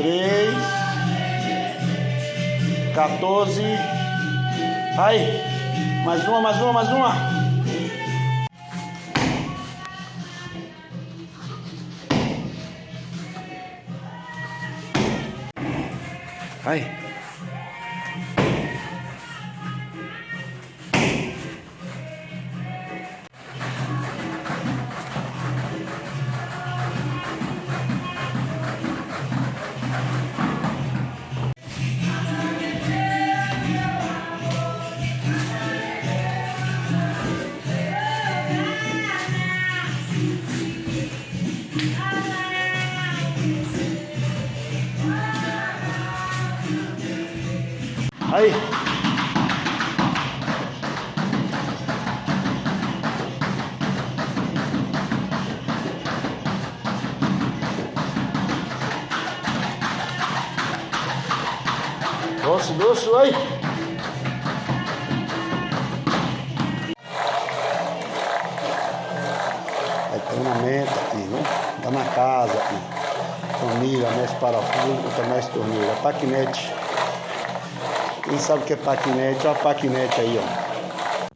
três, 14. Aí, mais uma, mais uma, mais uma. Aí. Aí. Doce, doce, aí. Aí treinamento aqui, né? Tá na casa aqui. Família, mestre parafuso, mestre torneira, paquinete. Quem sabe o que é paquinete? Olha a paquinete aí, ó.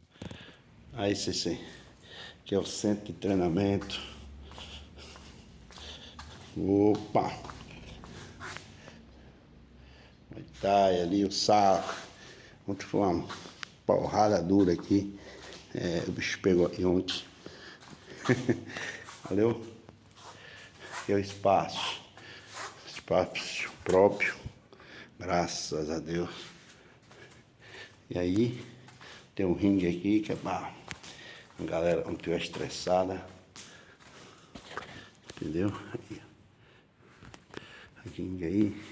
Aí, CC. Que é o centro de treinamento. Opa! Aí tá, ali o saco. Ontem foi uma porrada dura aqui. É, o bicho pegou aqui ontem. Valeu? É o espaço. Espaço próprio. Graças a Deus. E aí, tem um ringue aqui que é pra a galera não estiver estressada. Entendeu? Aí. Ringue aí.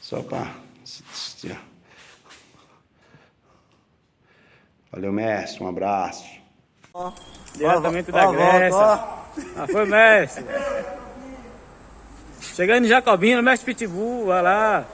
Só pra. Valeu, mestre. Um abraço. Diretamente da Grécia. Ah, foi, mestre. Chegando em Jacobina, mestre Pitbull, vai lá.